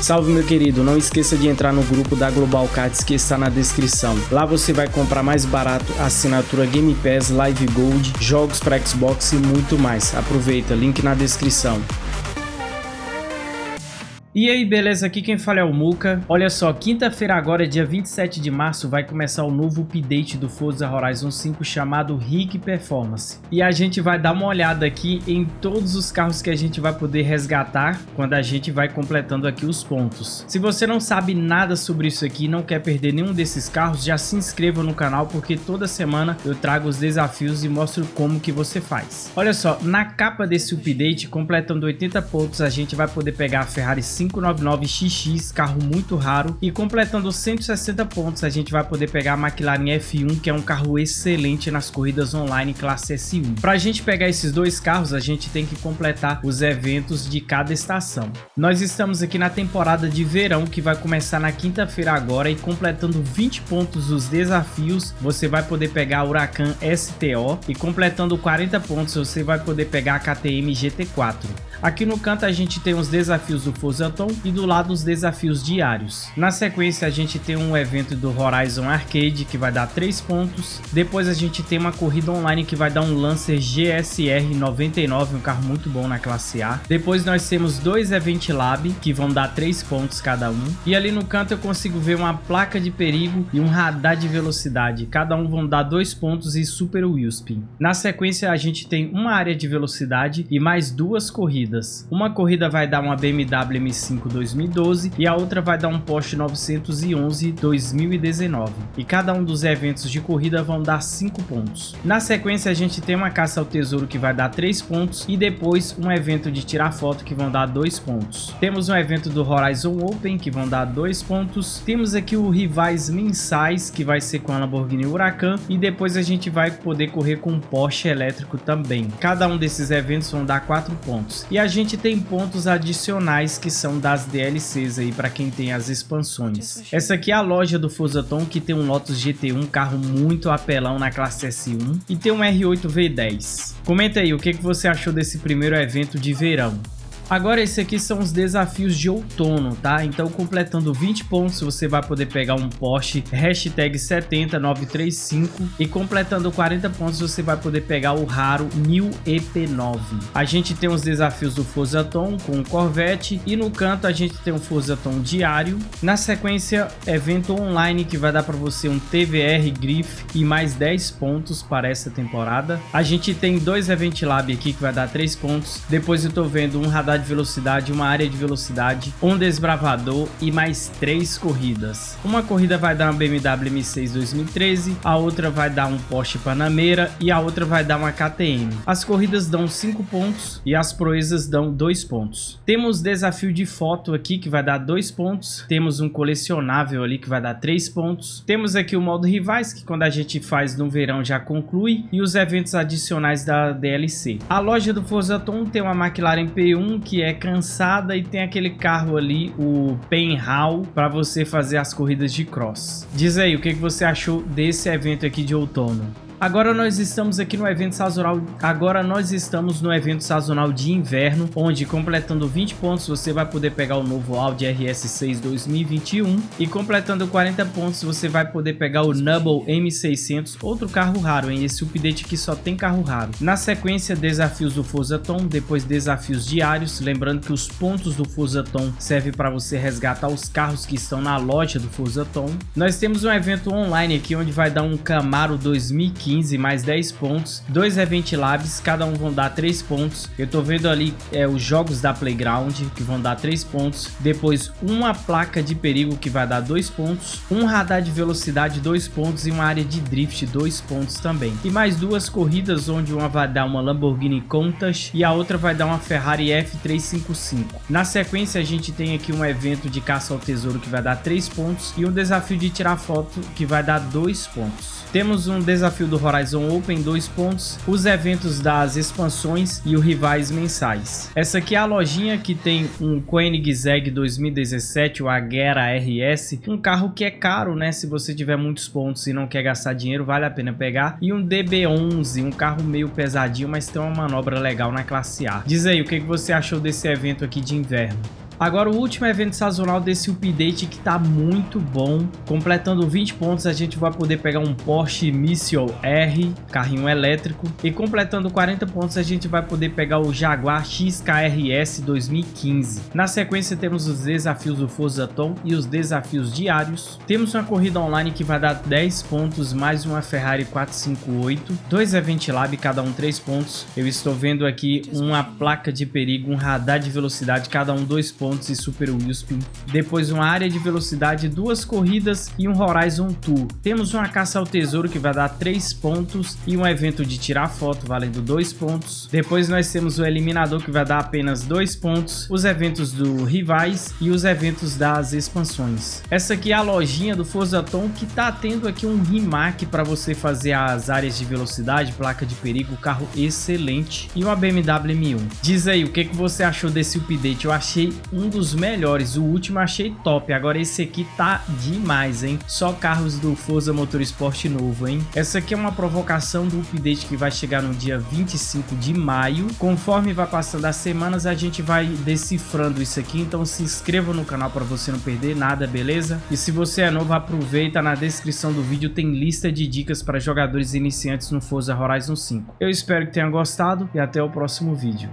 Salve meu querido, não esqueça de entrar no grupo da Global Cards que está na descrição. Lá você vai comprar mais barato assinatura Game Pass, Live Gold, jogos para Xbox e muito mais. Aproveita, link na descrição. E aí, beleza? Aqui quem fala é o Muka. Olha só, quinta-feira agora, dia 27 de março, vai começar o novo update do Forza Horizon 5 chamado Rig Performance. E a gente vai dar uma olhada aqui em todos os carros que a gente vai poder resgatar quando a gente vai completando aqui os pontos. Se você não sabe nada sobre isso aqui e não quer perder nenhum desses carros, já se inscreva no canal porque toda semana eu trago os desafios e mostro como que você faz. Olha só, na capa desse update, completando 80 pontos, a gente vai poder pegar a Ferrari 5 599XX, carro muito raro. E completando 160 pontos, a gente vai poder pegar a McLaren F1, que é um carro excelente nas corridas online classe S1. Para a gente pegar esses dois carros, a gente tem que completar os eventos de cada estação. Nós estamos aqui na temporada de verão, que vai começar na quinta-feira agora, e completando 20 pontos dos desafios, você vai poder pegar a Huracan STO, e completando 40 pontos, você vai poder pegar a KTM GT4. Aqui no canto a gente tem os desafios do Forza Tom e do lado os desafios diários. Na sequência a gente tem um evento do Horizon Arcade que vai dar 3 pontos. Depois a gente tem uma corrida online que vai dar um Lancer GSR 99, um carro muito bom na classe A. Depois nós temos dois Event Lab que vão dar 3 pontos cada um. E ali no canto eu consigo ver uma placa de perigo e um radar de velocidade. Cada um vão dar 2 pontos e Super Wheelspin. Na sequência a gente tem uma área de velocidade e mais duas corridas corridas. Uma corrida vai dar uma BMW M5 2012 e a outra vai dar um Porsche 911 2019. E cada um dos eventos de corrida vão dar 5 pontos. Na sequência a gente tem uma caça ao tesouro que vai dar 3 pontos e depois um evento de tirar foto que vão dar 2 pontos. Temos um evento do Horizon Open que vão dar 2 pontos. Temos aqui o rivais mensais que vai ser com a Lamborghini Huracan e depois a gente vai poder correr com um Porsche elétrico também. Cada um desses eventos vão dar 4 pontos. E e a gente tem pontos adicionais que são das DLCs aí para quem tem as expansões. Essa aqui é a loja do Fusaton que tem um Lotus GT1, carro muito apelão na classe S1 e tem um R8 V10. Comenta aí o que, que você achou desse primeiro evento de verão. Agora esses aqui são os desafios de outono, tá? Então completando 20 pontos você vai poder pegar um Porsche hashtag 70935 e completando 40 pontos você vai poder pegar o raro 1000 EP9. A gente tem os desafios do Forzaton com o Corvette e no canto a gente tem um Forzaton diário. Na sequência, evento online que vai dar para você um TVR Griff e mais 10 pontos para essa temporada. A gente tem dois Event Lab aqui que vai dar 3 pontos. Depois eu tô vendo um radar de velocidade, uma área de velocidade, um desbravador e mais três corridas. Uma corrida vai dar uma BMW M6 2013, a outra vai dar um Porsche Panamera e a outra vai dar uma KTM. As corridas dão 5 pontos e as proezas dão 2 pontos. Temos desafio de foto aqui que vai dar 2 pontos, temos um colecionável ali que vai dar 3 pontos, temos aqui o modo rivais que quando a gente faz no verão já conclui e os eventos adicionais da DLC. A loja do Forza Tom tem uma McLaren P1 que é cansada e tem aquele carro ali, o Penhal, para você fazer as corridas de cross. Diz aí, o que, que você achou desse evento aqui de outono? Agora nós estamos aqui no evento sazonal. Agora nós estamos no evento sazonal de inverno, onde completando 20 pontos você vai poder pegar o novo Audi RS6 2021 e completando 40 pontos você vai poder pegar o Nubble M600, outro carro raro, hein? Esse update aqui só tem carro raro. Na sequência, desafios do Forza Tom, depois desafios diários, lembrando que os pontos do Forza Tom servem para você resgatar os carros que estão na loja do Forza Tom. Nós temos um evento online aqui onde vai dar um Camaro 2015 15 mais 10 pontos, dois Event Labs, cada um vão dar 3 pontos. Eu tô vendo ali é, os jogos da Playground que vão dar 3 pontos, depois uma placa de perigo que vai dar 2 pontos, um radar de velocidade 2 pontos e uma área de drift 2 pontos também. E mais duas corridas onde uma vai dar uma Lamborghini Countach e a outra vai dar uma Ferrari F355. Na sequência a gente tem aqui um evento de caça ao tesouro que vai dar 3 pontos e um desafio de tirar foto que vai dar 2 pontos. Temos um desafio do Horizon Open 2 pontos, os eventos das expansões e os rivais mensais. Essa aqui é a lojinha que tem um Koenigsegg 2017, o Agera RS, um carro que é caro, né? Se você tiver muitos pontos e não quer gastar dinheiro, vale a pena pegar. E um DB11, um carro meio pesadinho, mas tem uma manobra legal na classe A. Diz aí, o que você achou desse evento aqui de inverno? Agora o último evento sazonal desse update que tá muito bom. Completando 20 pontos a gente vai poder pegar um Porsche Missile R, carrinho elétrico. E completando 40 pontos a gente vai poder pegar o Jaguar XKRS 2015. Na sequência temos os desafios do Forza Tom e os desafios diários. Temos uma corrida online que vai dar 10 pontos mais uma Ferrari 458. Dois Event Lab, cada um 3 pontos. Eu estou vendo aqui uma placa de perigo, um radar de velocidade, cada um 2 pontos e Super Wheelspin. Depois uma área de velocidade, duas corridas e um Horizon Tour. Temos uma caça ao tesouro que vai dar 3 pontos e um evento de tirar foto valendo 2 pontos. Depois nós temos o eliminador que vai dar apenas 2 pontos, os eventos do rivais e os eventos das expansões. Essa aqui é a lojinha do Forza Tom que tá tendo aqui um remake para você fazer as áreas de velocidade, placa de perigo, carro excelente e uma BMW M1. Diz aí o que, que você achou desse update, eu achei um dos melhores, o último achei top, agora esse aqui tá demais, hein? Só carros do Forza Motorsport novo, hein? Essa aqui é uma provocação do update que vai chegar no dia 25 de maio. Conforme vai passando as semanas, a gente vai decifrando isso aqui, então se inscreva no canal para você não perder nada, beleza? E se você é novo, aproveita, na descrição do vídeo tem lista de dicas para jogadores iniciantes no Forza Horizon 5. Eu espero que tenha gostado e até o próximo vídeo.